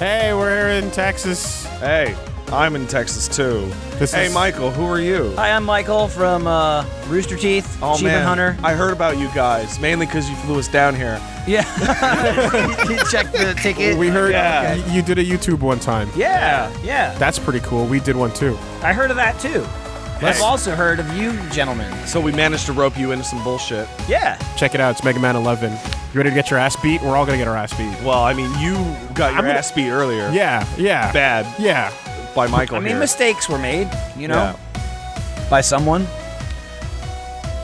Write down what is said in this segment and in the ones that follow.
Hey, we're here in Texas. Hey, I'm in Texas too. This hey, is- Michael, who are you? Hi, I'm Michael from uh, Rooster Teeth, Oh Achievement man, Hunter. I heard about you guys mainly because you flew us down here. Yeah. Check the ticket. We heard Yeah. y- you did a YouTube one time. Yeah, yeah. That's pretty cool. We did one too. I heard of that too. Yes. I've also heard of you, gentlemen. So we managed to rope you into some bullshit. Yeah. Check it out. It's Mega Man 11. You ready to get your ass beat? We're all gonna get our ass beat. Well, I mean, you got your I'm gonna- ass beat earlier. Yeah, yeah. Bad Yeah. by Michael I mean, here. mistakes were made, you know, Yeah. by someone.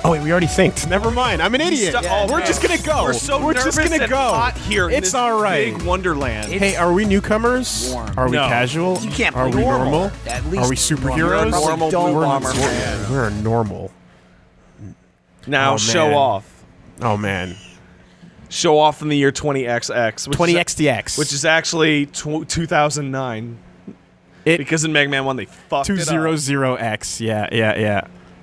Oh wait, we already synced. Never mind. I'm an idiot. Stu- oh, we're man. just gonna go. We're so We're just nervous gonna and go. hot here. in It's this all right. Big Wonderland. It- Hey, are we newcomers? Warm. Are we No. casual? You can't Are we normal. normal? At Are we superheroes? You're Normal don't blue want bomber to. man. We're normal. now Oh, show off. Oh man. Show off in the year 20XX. 20XDX. Which is actually tw 2009. It- because in Mega Man 1 they fucked two it zero up. zero X. Yeah, yeah, yeah.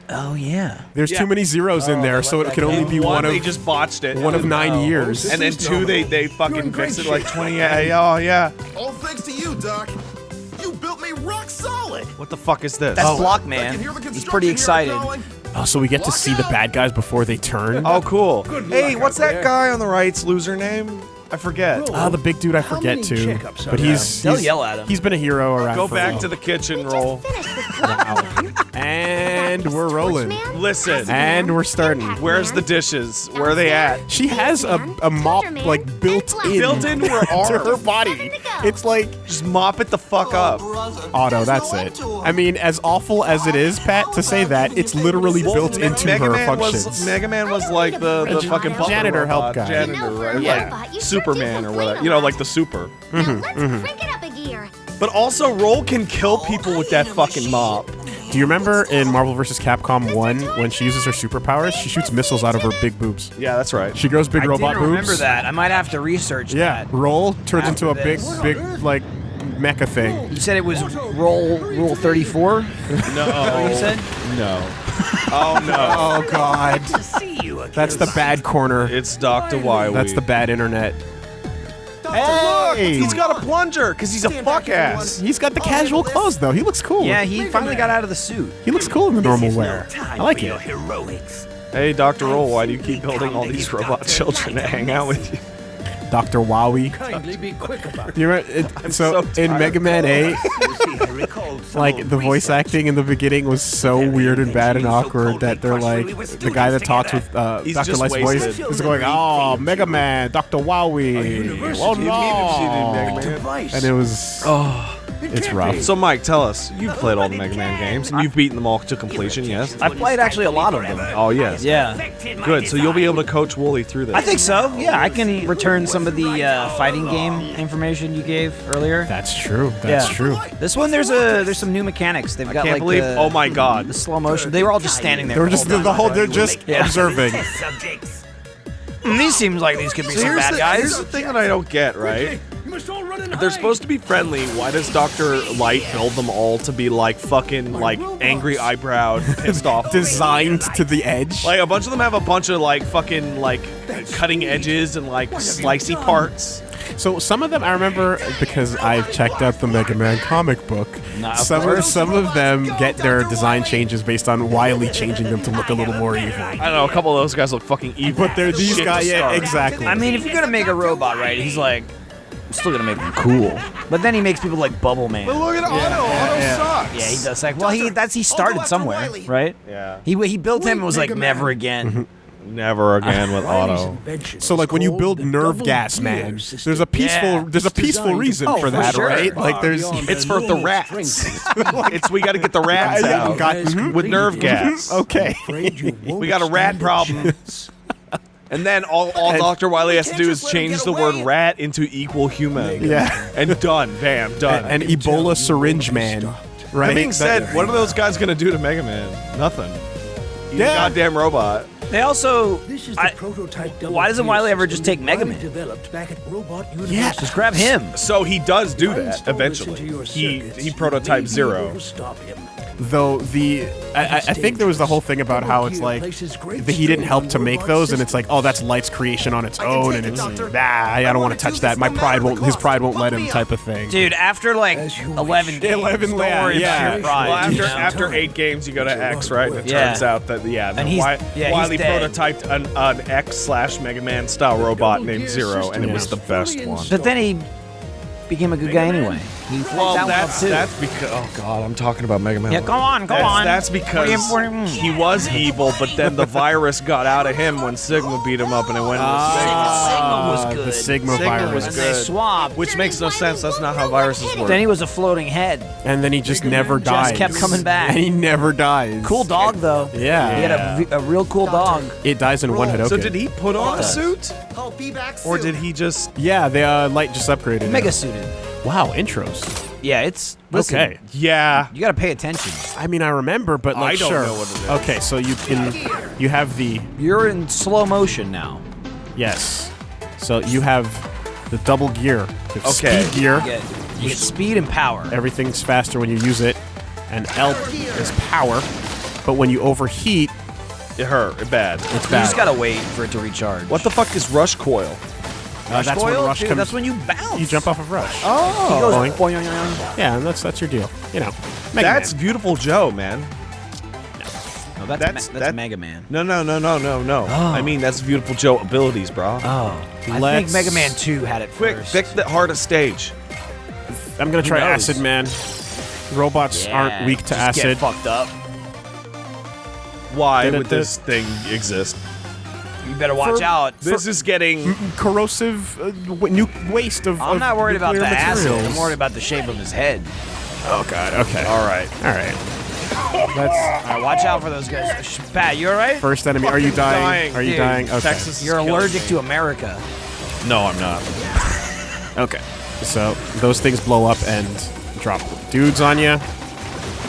Oh yeah. There's Yeah. too many zeros in oh, there, so it can only be one, one of they just botched it. one of nine years. And then two, they they fucking in great fixed it like shape. 20. Yeah, oh yeah. All thanks to you, Doc. You built me rock solid. What the fuck is this? That's oh. Block Man. can hear the He's pretty excited. Oh, so we get to Lock see the bad guys before they turn. Oh, cool. hey, what's that there. guy on the right's loser name? I forget. Ah, the big dude I How forget many too. checkups But are he's, They'll he's yell at him. He's been a hero around. Go for a back while. to the kitchen roll. And we're rolling. Listen. And we're starting. Where's the dishes? Where are they at? She has a, a mop like built in Built into her to arm. her body. It's like Just mop it the fuck up. auto. That's it. I mean, as awful as it is, Pat, to say that it's literally built Me- into Mega her Man functions. was Mega Man was like the, the fucking butler janitor help guy. Janitor, right? Yeah. Like Superman or whatever. You know, like the super. Mm-hmm, let's mm-hmm. crank it up a gear. But also, Roll can kill people with that fucking mop. Do you remember in Marvel vs. Capcom 1 when she uses her superpowers? She shoots missiles out of her big boobs. Yeah, that's right. She grows big I robot didn't boobs. remember that. I might have to research Yeah, that. roll turns into a After big, this. big like mecha thing. You said it was roll rule 34. No. You said. No. Oh no. Oh God, to see you again. that's the bad corner. It's Dr. Wily. That's the bad internet. Look, Hey, he's got a plunger because he's a fuck ass. he's got the oh, casual clothes though. He looks cool. Yeah, he finally got out of the suit. he looks cool in the normal wear. I like it. heroics. Hey, Dr. Roll, why do you keep building all these robot children to hang out with you? Dr. Wowie. Kindly be quick about. You remember, it, so, so in. Mega Man 8, You see, I recalled some like the voice research. acting in the beginning was so weird and bad and awkward that they're like the guy that talks with uh, Dr. Light's voice is going, "Oh, Mega Man, Dr. Wowie, oh no," Device. and it was Oh. It it's rough. be. So, Mike, tell us. You've played all the Mega Man games, and you've beaten them all to completion, yes? I've played actually a lot of them. Oh, yes. Yeah. Good, so you'll be able to coach Woolie through this. I think so. Yeah, I can return some of the uh, fighting game information you gave earlier. That's true. That's Yeah. true. This one, there's a there's some new mechanics. They've got like believe, the, oh my god, the slow motion. They were all just standing there. They were just the, the whole. They're just Yeah. observing. Subjects. These seems like these could be So some here's bad the, guys. here's the thing that I don't get, right? You must all run and If they're supposed to be friendly, why does Dr. Light build them all to be like fucking like angry eyebrowed, pissed off? Designed to the edge. Like a bunch of them have a bunch of like fucking like cutting edges and like slicey parts. So some of them I remember because I've checked out the Mega Man comic book. Nah, some of, some of them get their design changes based on Wily changing them to look a little more evil. I don't know, a couple of those guys look fucking evil. But they're these Shit guys, yeah, exactly. I mean, if you're gonna make a robot, right? He's like, I'm still gonna make him cool. But then he makes people like Bubble Man. But look at Auto. Auto sucks. Yeah, he does. Like, well, he that's he started somewhere, right? Yeah. He he built him and was like, Man. never again. Never again with Wily's Auto. so like when you build nerve gas, man, there's a peaceful Yeah. there's a peaceful reason Oh, for for that, sure. right? Like there's It's for the rats. it's we got to get the rats out got- As mhm. with nerve gas. okay. Afraid you won't We got a rat problem. And then all, all And- Dr. Wily has to do is Just let him change get the word away. rat into equal human. Yeah. And done. Bam. Done. And Ebola syringe man, right? that being said, what are those guys gonna do to Mega Man? Nothing. He's a Yeah. goddamn robot. They also, This is the I, prototype double why doesn't gear Wily ever just take Mega Wily Man? Developed back at Robot Yeah. Just grab him. So he does do that eventually. He circuits. he You may prototype zero. stop him. Though the I, I- I think there was the whole thing about how it's like that he didn't help to make those, and it's like, oh, that's Light's creation on its own, and it's nah, I don't want to touch that. My pride won't, his pride won't let him, type of thing. Dude, after like As 11 games, 11 don't yeah, worry yeah. about your pride. Well, after you know? after eight games, you go to X, right? And it Yeah. turns out that yeah, the And he's- Wi- yeah, he's Wily dead. prototyped an, an X slash Mega Man style robot named Zero, and it was the best one. But then he became a good guy anyway. He fucked Well, that that's that's because oh god, I'm talking about Mega Man. Yeah, go on, go that's, on. That's What because you- what do you- he was evil, but then the virus got out of him when Sigma beat him up, and it went into Sigma was Ah, good. The Sigma, Sigma virus. was and good. they swapped. Which makes no sense. That's not how viruses work. Then he was a floating head. and then he just never died. Just kept coming back. And he never dies. Cool dog though. Yeah. He had a, a real cool dog. It dies in one hit. so did he put on a suit, I'll be back or did he just? Yeah, the uh, light just upgraded. Mega suited. Wow, intros. Yeah, it's listen, Okay. Yeah. You gotta pay attention. I mean, I remember, but like, I don't sure. know what it is. Okay, so you can, you have the You're in slow motion now. yes. So you have the double gear. You have Okay. Speed gear. You get, you get speed and power. Everything's faster when you use it, and L is power. But when you overheat, It hurt. It bad. it's You just gotta wait for it to recharge. What the fuck is rush coil? Uh, that's when Coil? rush Dude, comes. That's when you bounce. you jump off of rush. He goes Boing. boing, boing, boing. Yeah, and that's that's your deal. You know, Mega That's Man. Viewtiful Joe, man. No, that's, That's- Ma- that's that- Mega Man. No, no, no, no, no, no. I mean, that's Viewtiful Joe abilities, bro. Oh, I think Let's- Mega Man 2 had it Quick, first. pick the hardest stage. I'm gonna try knows? Acid Man. Robots Yeah, aren't weak to just acid. Get fucked up. Why Did would this thing exist? You better watch For- out. This is getting. Corrosive uh, w- waste of. I'm of not worried about the nuclear acid. I'm worried about the shape of his head. Oh god. Okay. All right. All right. That's All right, watch out for those guys. Sh- Pat, you all right? first enemy. Are you dying? dying, Are you dude. dying? Okay. Texas. You're allergic me. to America. No, I'm not. Okay. So those things blow up and drop dudes on you.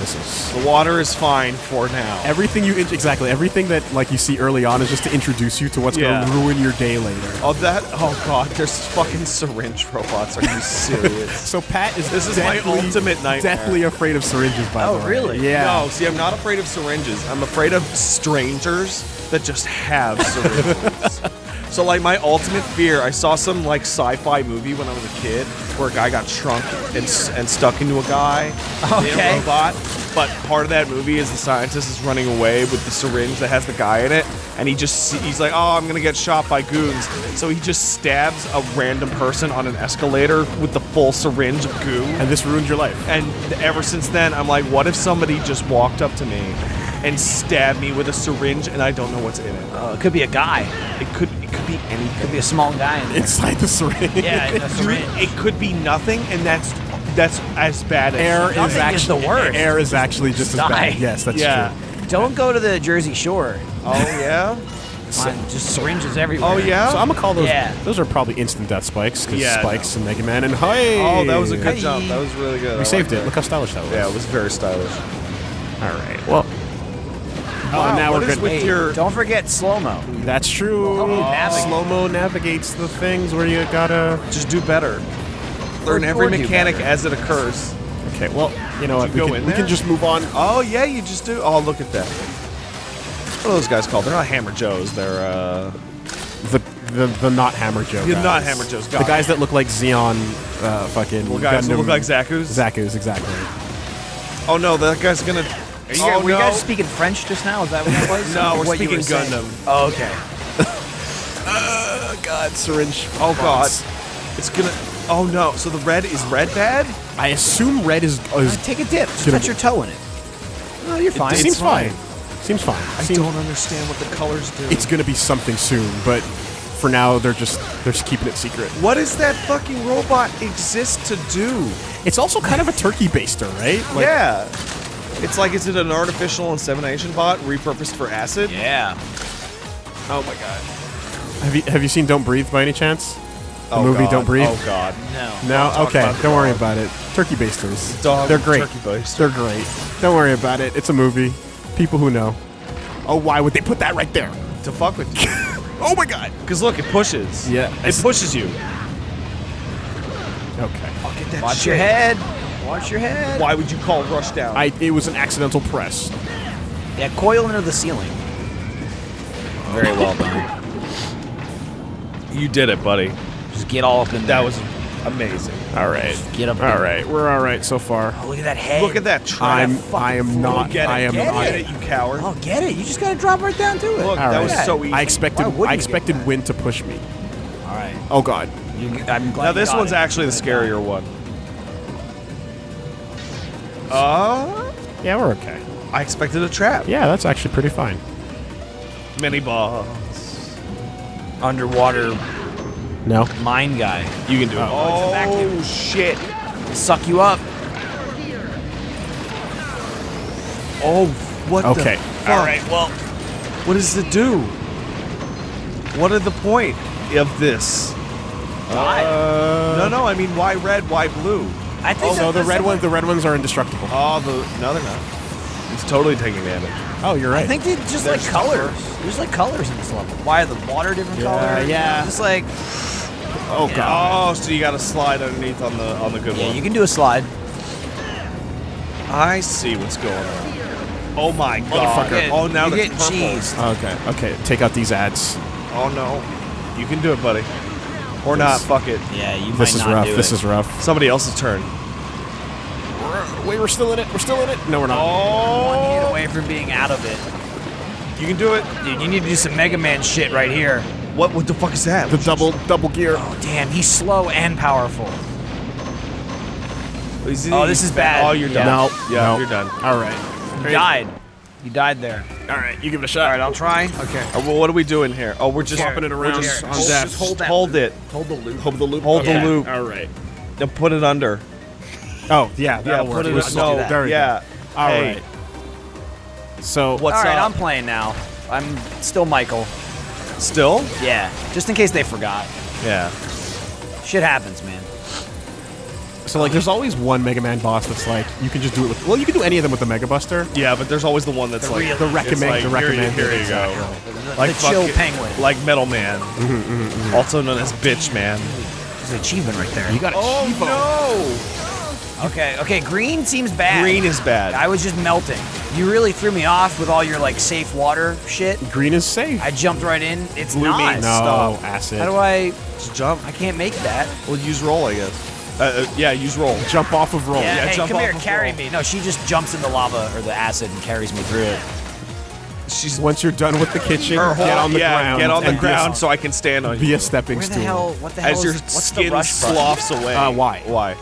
This is The water is fine for now. everything you exactly everything that like you see early on is just to introduce you to what's Yeah. gonna ruin your day later. Oh, that. Oh god, there's fucking syringe robots. Are you serious? So Pat is This is my ultimate nightmare. Deathly afraid of syringes. By Oh, the way. Oh really? Yeah. No, see, I'm not afraid of syringes. I'm afraid of strangers that just have syringes. so, like, my ultimate fear, I saw some, like, sci-fi movie when I was a kid where a guy got shrunk and, and stuck into a guy, in Okay. a robot. But part of that movie is the scientist is running away with the syringe that has the guy in it, and he just he's like, "Oh, I'm gonna get shot by goons." So he just stabs a random person on an escalator with the full syringe of goo. And this ruined your life. And ever since then, I'm like, what if somebody just walked up to me and stabbed me with a syringe and I don't know what's in it? Oh, it could be a guy. It could it could be anything. Could be a small guy. In. Inside the syringe. yeah, in a Dude, syringe. it could be nothing, and that's that's as bad as Air Nothing is actually the worst. Air is actually just as die. bad. Yes, that's Yeah. true. Don't go to the Jersey Shore. Oh yeah. Mine, just syringes everywhere. Oh yeah. So I'm gonna call those. Yeah. Those are probably instant death spikes because Yeah, spikes and Mega Man and hey. oh, that was a good Hey. jump. That was really good. We I saved like it. Look how stylish that was. Yeah, it was very stylish. All right. Well. Wow, oh, now what we're is good. with Hey, your- don't forget slow mo. That's true. Help me navigate. Slow mo navigates the things where you gotta. Just do better. Learn Or- every or mechanic as it occurs. Okay. Well, you know what? you we go can, in we can just move on. Oh yeah, you just do. Oh look at that. What are those guys called? They're not Hammer Joes. They're uh. The the, the not Hammer Joe. The guys. not Hammer Joes, The got guys that look like Zeon. Uh, fucking. Little guys who Gundam- look like Zaku's. Zaku's exactly. Oh no, that guy's gonna. Are you, oh, were you no. guys speaking French just now? Is that what that was? No, we're What speaking were? Gundam. Oh, okay. Oh God, syringe. Oh god, it's gonna. Oh no, so the red is red bad? I assume red is. is Uh, take a dip. Just Gonna- put your toe in it. No, you're fine. it seems fine. Seems fine. I Seems- don't understand what the colors do. It's gonna be something soon, but for now they're just they're just keeping it secret. what does that fucking robot exist to do? It's also kind of a turkey baster, right? Like, yeah. It's like, is it an artificial insemination bot repurposed for acid? Yeah. Oh my god. Have you have you seen Don't Breathe by any chance? The oh movie god. Don't Breathe. Oh god. No. No, okay. Don't worry about it. Turkey basters. Dog They're great. turkey baster. They're great. Don't worry about it. It's a movie. People who know. Oh, why would they put that right there? To fuck with you. Oh my god. Because look, it pushes. Yeah. It pushes you. Okay. Get that Watch shit. your head. Watch your head. Why would you call rush down? I it was an accidental press. Yeah, coil into the ceiling. Very well done. you did it, buddy. Just get all up in there. That was amazing. All right. Get up All there. right. We're all right so far. Oh, look at that head. Look at that trap. I'm fucking I am not Get it. I am get not it, you coward. Oh, get it. You just gotta drop right down to it. Look, All that right. was so easy. I expected Why I expected that? Wind to push me. All right. Oh god. You, I'm glad now you this got one's it. actually the scarier one. Uh, Yeah, we're okay. I expected a trap. Yeah, that's actually pretty fine. Mini ball. underwater No. mine guy. You can do it. Oh, it's a vacuum. shit. Suck you up. Oh, what Okay. the fuck? All right. Well, What does it do? What are the point of this? Uh, no, no, I mean, why red, why blue? I think Oh, so the red ones the red ones are indestructible. Oh, the no, they're not. It's totally taking damage. Oh, you're right. I think they just like colors. There's like colors in this level. Why are the water different Yeah, color? yeah. Just like oh god. Oh, so you got to slide underneath on the on the good yeah, one. Yeah, you can do a slide. I see what's going on. Oh my god! Motherfucker. Oh, now you the get purple. cheese. Okay. Okay. Take out these ads. Oh no, you can do it, buddy. Or not? Fuck it. Yeah, you This might is not rough. do This it. is rough. Somebody else's turn. Wait, we're still in it. We're still in it. No, we're not. Oh. one hit Oh, away from being out of it. you can do it. Dude, you need to do some Mega Man shit right here. What? What the fuck is that? The double double gear. Oh damn, he's slow and powerful. Oh, this is bad. Oh, you're Yeah. done. No. Yeah, no. you're done. All right. You died. You died there. All right. You give it a shot. All right, I'll try. Okay. Uh, well, what are we doing here? Oh, we're just Swapping it around just- on hold, death. just hold, hold it. Hold the loop. Hold the loop. Hold the loop. All right. Then put it under. Oh yeah, that'll put work. it. We're no, still- there we go. yeah. All Hey, right. So What's All right, up? I'm playing now. I'm still Michael. Still? Yeah, just in case they forgot. Yeah. Shit happens, man. So like, there's always one Mega Man boss that's like you can just do it with. Well, you can do any of them with the Mega Buster. Yeah, but there's always the one that's The like The it's recommend. like, the here you- recommend. Here you, go. Like the chill fucking- penguin. Like Metal Man, Mm-hmm, also known as Bitch Man. There's an achievement right there. You got a Chivo. no! Okay, okay, green seems bad. Green is bad. I was just melting. You really threw me off with all your like safe water shit. Green is safe. I jumped right in. It's Blue not. means no Stop. acid. How do I? Just jump. I can't make that. Well, use roll, I guess. Uh, uh, yeah, use roll. jump off of roll? yeah, yeah, hey, jump come here, off of carry roll. me. No, she just jumps in the lava or the acid and carries me through it. She's Once you're done with the kitchen, or get on the yeah, ground. get on the and be a- ground so I can stand on Be you. a stepping Where the stool. hell? What the hell? As your is, what's the skin rush button? sloughs away. Uh, why? Why?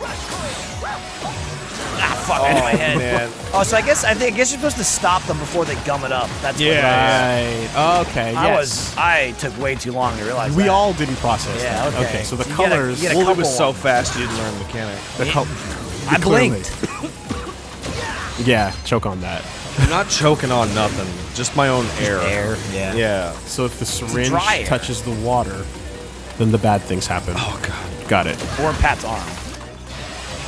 Fuck! I oh, hit my head. man. Oh, so I guess I think I guess you're supposed to stop them before they gum it up. That's what Yeah. Right. Okay. I yes. was I took way too long to realize. We that. all didn't process Yeah, that. okay. So the You get a- colors. you get a Well, it was so fast you didn't learn the mechanic. the col- I clearly. blinked. Yeah, choke on that. I'm not choking on nothing. Just my own air. Air. Yeah. Yeah. So if the syringe touches the water, then the bad things happen. Oh god. Got it. Or Pat's arm.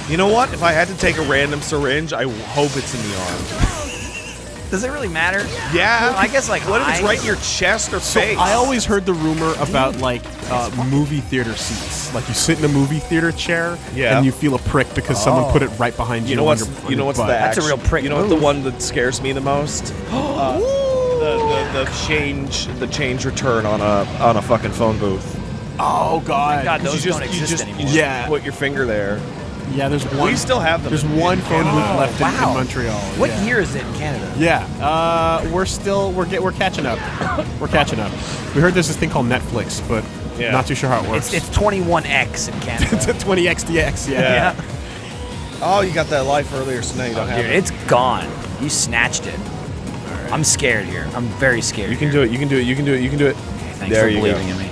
You know what? If I had to take a random syringe, I hope it's in the arm. Does it really matter? Yeah. Well, I guess, like, what if it's right in your chest or So face? I always heard the rumor about like uh, movie theater seats. Like you sit in a movie theater chair, Yeah. and you feel a prick because someone Oh. put it right behind you. You know on what's your- you know what's butt. the That's a real prick You know what the one that scares me the most? Uh, the, the the change the change return on a on a fucking phone booth. Oh god. God, 'Cause those you just don't you exist just anymore. you just Yeah. put your finger there. Yeah, there's one. We still have them. There's one in phone Canada. booth left in, in. Montreal. What yeah. year is it in Canada? Yeah, uh, we're still we're get, we're catching up. we're catching up. We heard there's this thing called Netflix, but Yeah. not too sure how it works. It's it's 21x in Canada. it's a 20 XDX. Yeah. Yeah. Oh, you got that life earlier, so now you don't have Dude, it. it's gone. You snatched it. I'm scared here. I'm very scared. You can do it. You can do it. You can do it. You can do it. Okay, Thanks there for you believing go. in me.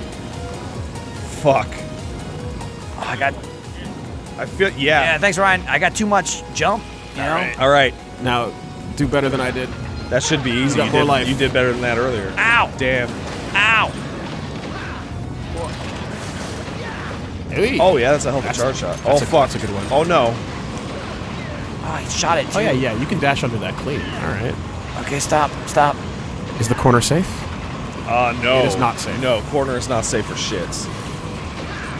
Fuck. Oh, I got I feel yeah. yeah. Thanks, Ryan. I got too much jump. You know. All right. Now, do better than I did. That should be easy. got You did, life. you did better than that earlier. Ow! Damn. Ow! Hey. Oh yeah, that's a hell of a charge shot. that's Oh a- fuck. that's a good one. Oh no. Oh, he shot it too. Oh yeah, yeah. You can dash under that clean. All right. Okay, stop, stop. Is the corner safe? Uh no. It is not safe. No, corner is not safe for shits.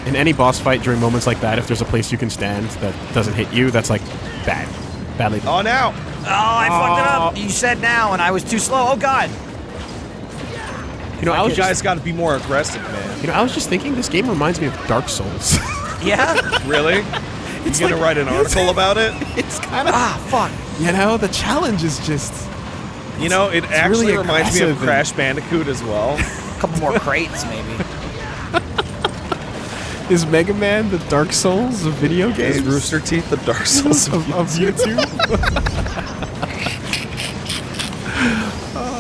In any boss fight during moments like that, if there's a place you can stand that doesn't hit you, that's like bad, badly. Oh, now. Oh, I fucked it up. You said now, and I was too slow. Oh God. you know, I was guys just, got to be more aggressive, man. you know, I was just thinking this game reminds me of Dark Souls. Yeah. Really? You gonna write an article about it? it's kind of, ah, fuck. you know, the challenge is just. You know, it actually really reminds me of Crash Bandicoot as well. A couple more crates, maybe. Is Mega Man the Dark Souls of video games? Is Rooster Teeth the Dark Souls of, of YouTube?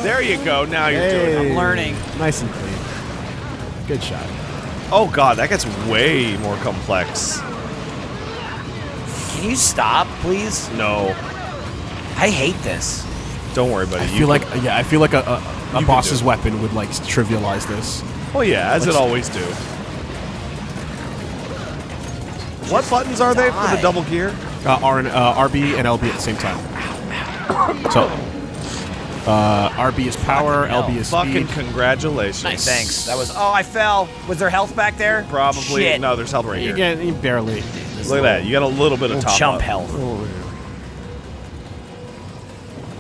There you go. Now you're doing it. I'm learning. Nice and clean. Good shot. Oh god, that gets way more complex. Can you stop, please? No, I hate this. don't worry, buddy. I You feel like can- yeah, I feel like a, a, a boss's weapon would like trivialize this. Well, yeah, as it Let's- always do. What buttons are they for the double gear? Uh, R and uh, RB and LB at the same time. So, uh, RB is power, LB is Fucking speed. congratulations. Nice. Thanks. That was. Oh, I fell. Was there health back there? Probably. Shit. No, there's health right You here. get you barely. Look at that. You got a little bit of top chump up. health.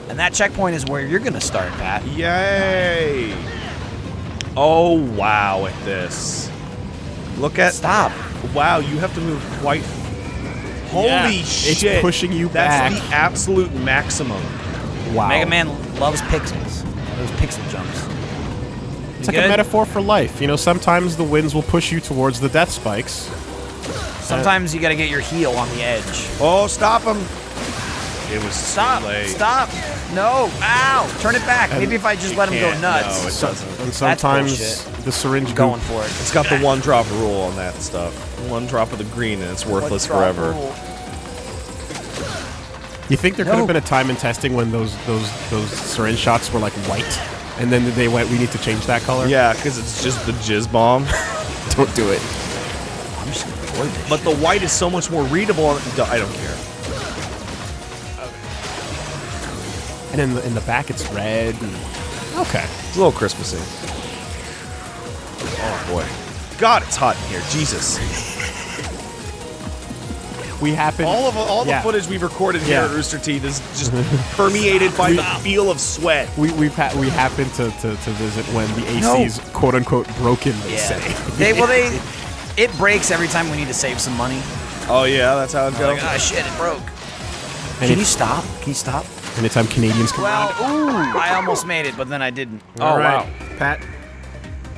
And that checkpoint is where you're gonna start, Pat. Yay! Oh wow! At this, look at Stop. Wow, you have to move quite. Holy Yeah, it's pushing you That's back. That's the absolute maximum. Wow. Mega Man loves pixels. Those pixel jumps. It's like a metaphor for life. You know, sometimes the winds will push you towards the death spikes. Sometimes you gotta get your heel on the edge. Oh, stop him! It was Stop! too late. Stop! No! Ow! Turn it back. Maybe if I just let him go nuts. No, it doesn't. and sometimes the syringe going for it. It's got the one drop rule on that stuff. One drop of the green and it's worthless forever. You think there could have been a time in testing when those those those syringe shots were like white, and then they went, "We need to change that color." Yeah, because it's just the jizz bomb. don't do it. I'm just gonna avoid this. But the white is so much more readable. I don't care. And in the in the back, it's red. And, okay. It's a little Christmassy. Oh boy. God, it's hot in here. Jesus. We happen. All of all the footage we've recorded here Yeah. at Rooster Teeth is just permeated by the feel of sweat. we we've ha- we happen to, to, to visit when the AC's is quote unquote broken. They Yeah. say. they well they it breaks every time we need to save some money. Oh yeah, that's how it goes. Like, ah shit, it broke. And Can you stop? Can you stop? Anytime Canadians come Well, around. ooh, I almost made it, but then I didn't. Oh All right. wow. Pat.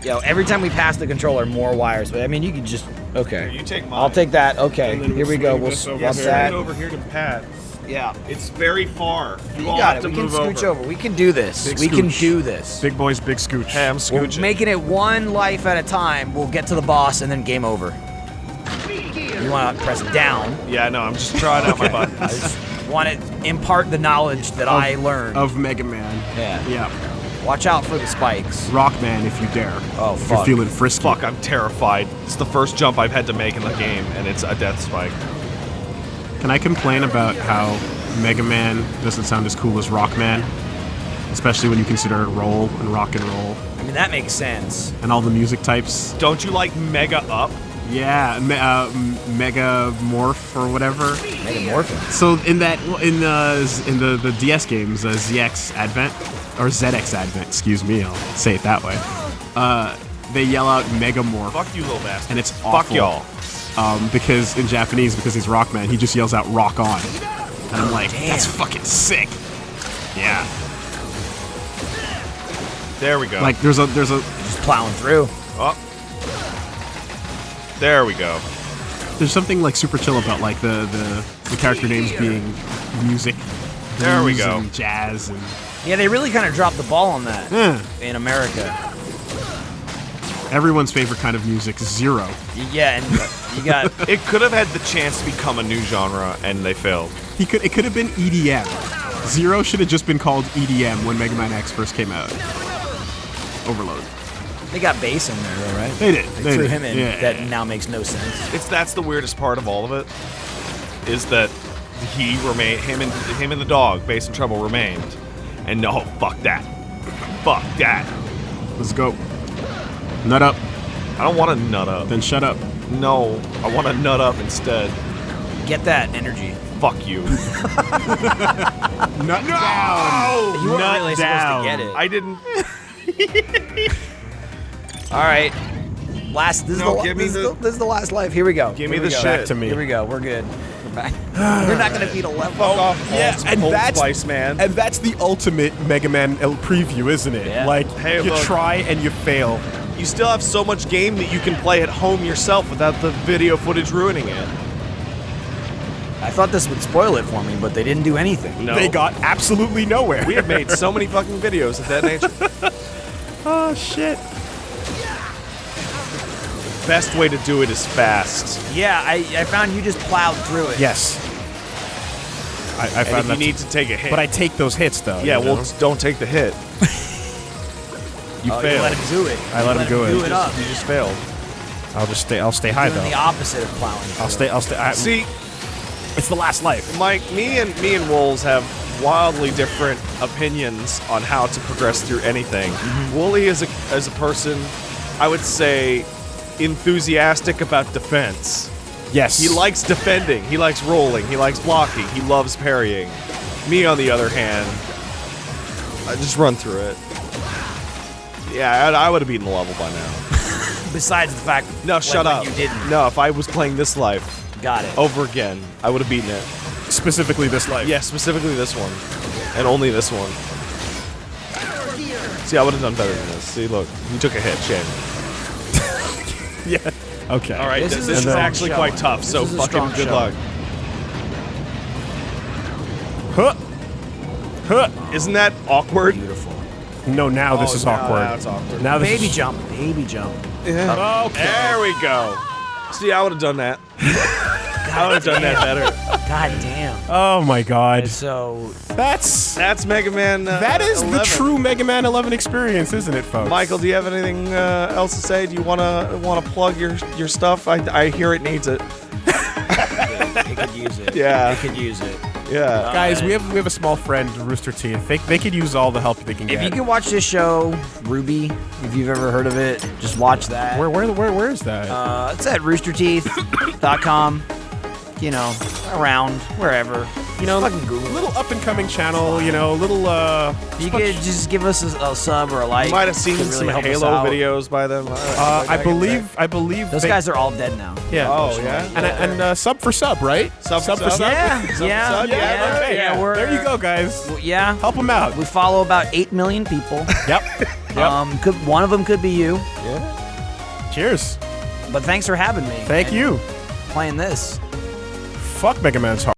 Yo, every time we pass the controller, more wires. But I mean, you can just okay. You take mine. I'll take that. Okay, And then here we go. We'll this over swap here. that. over here to Pat. Yeah, It's very far. You, you all got have it. to We can move scooch over. We can do this. Big we can do this. Big boys, big scooch. Hey, I'm We're making it one life at a time. We'll get to the boss and then game over. You want to press down. yeah, no, I'm just trying out my buttons. I just want to impart the knowledge that I learned. of Mega Man. yeah. Yeah. Watch out for the spikes. Rockman, if you dare. Oh, if you're feeling frisky. Fuck, I'm terrified. It's the first jump I've had to make in the game, and it's a death spike. Can I complain about how Mega Man doesn't sound as cool as Rockman? Especially when you consider roll and rock and roll I mean, that makes sense. and all the music types. Don't you like Mega Up? Yeah, me, uh, m- Mega Morph or whatever. Megamorphin. So in that in the in the, the DS games, uh, ZX Advent or ZX Advent, excuse me, I'll say it that way. Uh, they yell out Mega Morph, Fuck you, little bastard. and it's Fuck y'all. um, because in Japanese, because he's Rockman, he just yells out "Rock on," and I'm like, Damn. that's fucking sick. Yeah, There we go. like there's a there's a Just plowing through. oh. There we go. there's something like super chill about like the the, the character names being music. There we go. And jazz and Yeah, they really kind of dropped the ball on that eh, in America. everyone's favorite kind of music, zero. Yeah, and you got It could have had the chance to become a new genre, and they failed. He could it could have been EDM. Zero should have just been called EDM when Mega Man X first came out. Overload. They got bass in there, though, right? They did. They They threw did. him in. Yeah. That now makes no sense. It's that's the weirdest part of all of it, is that he remained him and him and the dog, Bass and Treble remained, and no, fuck that, fuck that. Let's go. Nut up, I don't want to nut up. then shut up. No, I want to nut up instead. Get that energy. fuck you. Nut down. You weren't Nut really down. supposed to get it. I didn't. All right. Last. This, No, is, the, give this, is the- the, this is the last life. Here we go. Give me Here we the go. shit. Back to me. Here we go. We're good. We're back. You're not gonna beat a level. Fuck off, Yeah, Old- and Old that's Spice man. and that's the ultimate Mega Man L- preview, isn't it? Yeah. Like Hey, you look. try and you fail. you still have so much game that you can play at home yourself without the video footage ruining it. I thought this would spoil it for me, but they didn't do anything. No. They got absolutely nowhere. We have made so many fucking videos of that nature. oh shit. Best way to do it is fast. Yeah, I, I found you just plowed through it. Yes. I, I And if found you need to take a hit. but I take those hits though. yeah, you well, know? just don't take the hit. you Oh, you let him do it. I You let him do it. Do it up. You just failed. I'll just stay. I'll stay high Doing though. the opposite of plowing. I'll through stay. I'll stay. I, See, it's the last life. Mike, me and me and Wolves have wildly different opinions on how to progress through anything. Mm-hmm. Woolie is a as a person, I would say, enthusiastic about defense. Yes. He likes defending. He likes rolling. He likes blocking. He loves parrying. Me, on the other hand, I just run through it. Yeah, I, I would have beaten the level by now. Besides the fact. No, like, shut up. You didn't. No, if I was playing this life Got it. over again, I would have beaten it. specifically this life. Yeah, specifically this one. And only this one. See, I would have done better than this. See, look, you took a hit, shame. Yeah. Okay. All right, This th- is this, a is actually show. quite tough, This so fucking good show. luck. Huh. Huh. Isn't that awkward? Beautiful. No, now this Oh, is now awkward. that's awkward. Now this Baby is, jump. Baby jump. Yeah. Okay. There we go. See, I would have done that. I would have done that better. God damn. Oh my god. So That's That's Mega Man. Uh, that is the true Mega Man 11 experience, isn't it, folks? Michael, do you have anything uh, else to say? Do you wanna wanna plug your your stuff? I, I hear it needs it. it could use it. Yeah. It could use it. Yeah. Guys, we have we have a small friend, Rooster Teeth. They, they could use all the help they can If get. If you can watch this show, RWBY, if you've ever heard of it, just watch that. where where where where is that? Uh, it's at roosterteeth.com. You know, around wherever. you know, fucking Google. little up and coming channel. You know, little uh. You could just give us a, a sub or a like. You might have seen Could really some help us Halo out. videos by them. Uh, I believe I believe Those they- guys are all dead now. Yeah. Oh yeah. And and uh, sub for sub, right? Sub for for sub? sub. Yeah, Sub- yeah, sub, yeah, yeah, yeah, okay, yeah. we're, There you go, guys. well, yeah, Help them out. we follow about eight million people. Yep. Yep. Um, could one of them could be you. Yeah. Cheers. But thanks for having me. Thank and you. Playing this. Fuck Mega Man's hard.